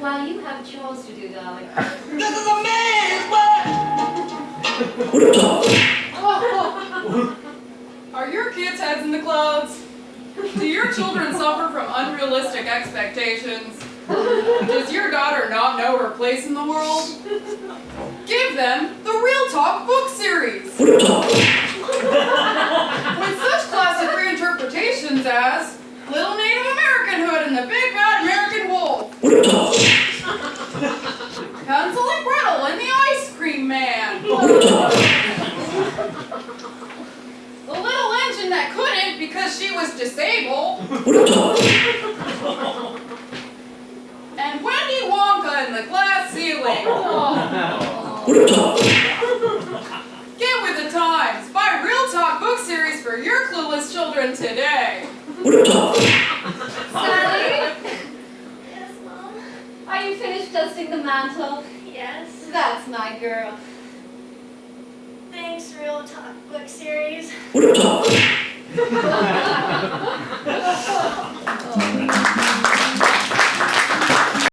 Well, you have chores to do, darling. This is a maze! What? Are your kids' heads in the clouds? Do your children suffer from unrealistic expectations? Does your daughter not know her place in the world? Give them the Real Talk book series. With such classic reinterpretations as Little Native American Hood and the Big American Wolf. Hansel and Gretel and the Ice Cream Man. The little engine that couldn't because she was disabled. And Wendy Wonka and the glass ceiling. Get with the times. Buy Real Talk book series for your clueless children today. Sally, Yes, Mom. Are you finished dusting the mantel? Yes. That's my girl. Thanks, Real Talk book series. Oh,